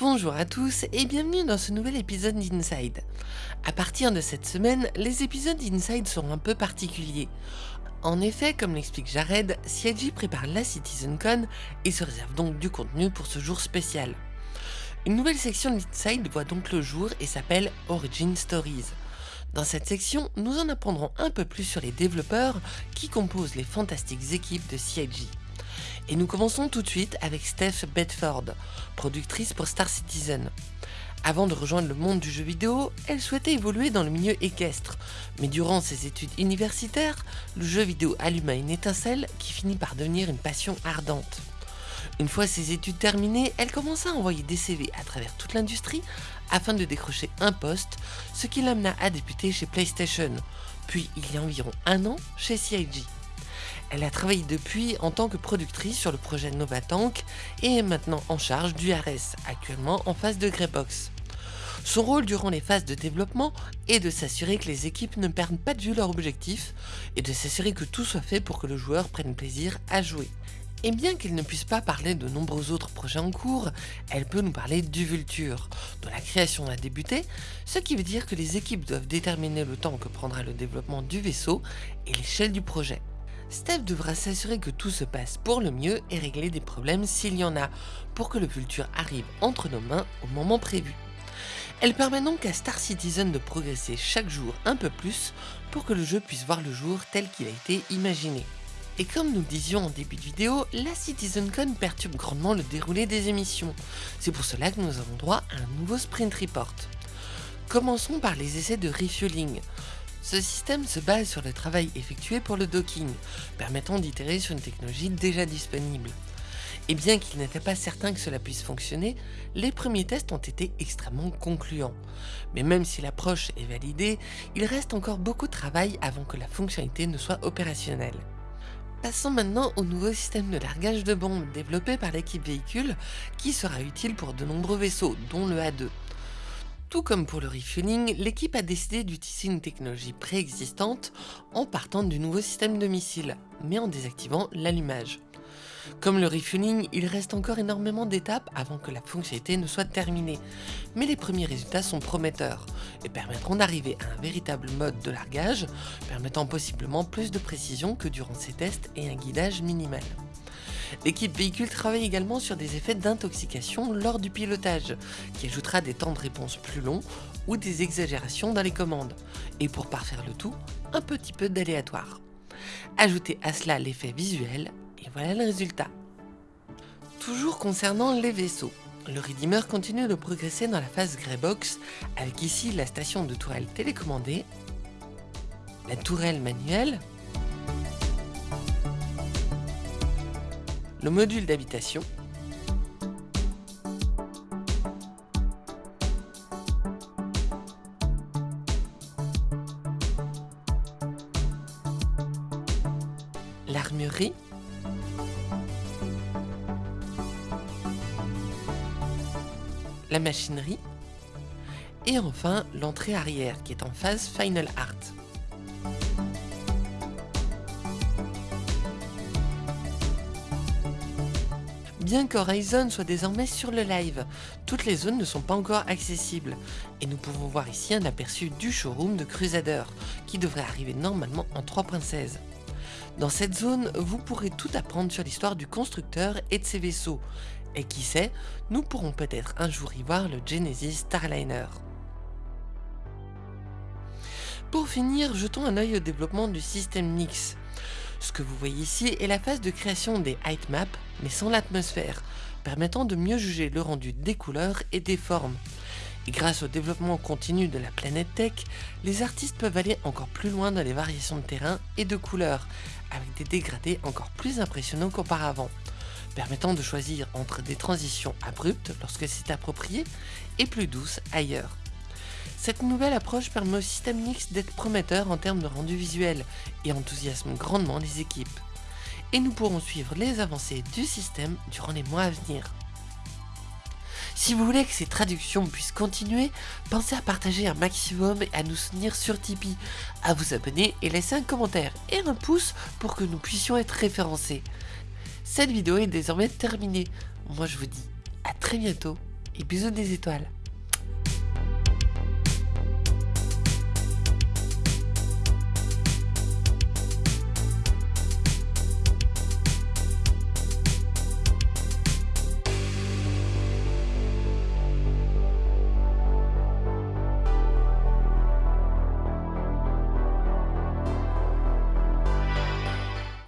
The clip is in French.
Bonjour à tous et bienvenue dans ce nouvel épisode d'Inside. A partir de cette semaine, les épisodes d'Inside seront un peu particuliers. En effet, comme l'explique Jared, CIG prépare la CitizenCon et se réserve donc du contenu pour ce jour spécial. Une nouvelle section d'Inside voit donc le jour et s'appelle Origin Stories. Dans cette section, nous en apprendrons un peu plus sur les développeurs qui composent les fantastiques équipes de CIG. Et nous commençons tout de suite avec Steph Bedford, productrice pour Star Citizen. Avant de rejoindre le monde du jeu vidéo, elle souhaitait évoluer dans le milieu équestre, mais durant ses études universitaires, le jeu vidéo alluma une étincelle qui finit par devenir une passion ardente. Une fois ses études terminées, elle commença à envoyer des CV à travers toute l'industrie afin de décrocher un poste, ce qui l'amena à débuter chez PlayStation, puis il y a environ un an chez CIG. Elle a travaillé depuis en tant que productrice sur le projet Novatank et est maintenant en charge du RS, actuellement en phase de Greybox. Son rôle durant les phases de développement est de s'assurer que les équipes ne perdent pas de vue leur objectif et de s'assurer que tout soit fait pour que le joueur prenne plaisir à jouer. Et bien qu'elle ne puisse pas parler de nombreux autres projets en cours, elle peut nous parler du Vulture, dont la création a débuté, ce qui veut dire que les équipes doivent déterminer le temps que prendra le développement du vaisseau et l'échelle du projet. Steph devra s'assurer que tout se passe pour le mieux et régler des problèmes s'il y en a, pour que le Vulture arrive entre nos mains au moment prévu. Elle permet donc à Star Citizen de progresser chaque jour un peu plus pour que le jeu puisse voir le jour tel qu'il a été imaginé. Et comme nous disions en début de vidéo, la CitizenCon perturbe grandement le déroulé des émissions. C'est pour cela que nous avons droit à un nouveau sprint report. Commençons par les essais de refueling. Ce système se base sur le travail effectué pour le docking, permettant d'itérer sur une technologie déjà disponible. Et bien qu'il n'était pas certain que cela puisse fonctionner, les premiers tests ont été extrêmement concluants. Mais même si l'approche est validée, il reste encore beaucoup de travail avant que la fonctionnalité ne soit opérationnelle. Passons maintenant au nouveau système de largage de bombes développé par l'équipe véhicule qui sera utile pour de nombreux vaisseaux, dont le A2. Tout comme pour le refueling, l'équipe a décidé d'utiliser une technologie préexistante en partant du nouveau système de missiles, mais en désactivant l'allumage. Comme le refueling, il reste encore énormément d'étapes avant que la fonctionnalité ne soit terminée, mais les premiers résultats sont prometteurs et permettront d'arriver à un véritable mode de largage, permettant possiblement plus de précision que durant ces tests et un guidage minimal. L'équipe véhicule travaille également sur des effets d'intoxication lors du pilotage, qui ajoutera des temps de réponse plus longs ou des exagérations dans les commandes, et pour parfaire le tout, un petit peu d'aléatoire. Ajoutez à cela l'effet visuel, et voilà le résultat. Toujours concernant les vaisseaux, le Redeemer continue de progresser dans la phase Greybox, avec ici la station de tourelle télécommandée, la tourelle manuelle, le module d'habitation, l'armurerie, la machinerie, et enfin l'entrée arrière qui est en phase Final Art. Bien qu'Horizon soit désormais sur le live, toutes les zones ne sont pas encore accessibles, et nous pouvons voir ici un aperçu du showroom de Crusader, qui devrait arriver normalement en 3.16. Dans cette zone, vous pourrez tout apprendre sur l'histoire du constructeur et de ses vaisseaux, et qui sait, nous pourrons peut-être un jour y voir le Genesis Starliner. Pour finir, jetons un œil au développement du système Nix. Ce que vous voyez ici est la phase de création des height maps, mais sans l'atmosphère, permettant de mieux juger le rendu des couleurs et des formes. Et grâce au développement continu de la planète Tech, les artistes peuvent aller encore plus loin dans les variations de terrain et de couleurs, avec des dégradés encore plus impressionnants qu'auparavant, permettant de choisir entre des transitions abruptes lorsque c'est approprié et plus douces ailleurs. Cette nouvelle approche permet au système Nix d'être prometteur en termes de rendu visuel et enthousiasme grandement les équipes. Et nous pourrons suivre les avancées du système durant les mois à venir. Si vous voulez que ces traductions puissent continuer, pensez à partager un maximum et à nous soutenir sur Tipeee, à vous abonner et laisser un commentaire et un pouce pour que nous puissions être référencés. Cette vidéo est désormais terminée. Moi je vous dis à très bientôt et bisous des étoiles.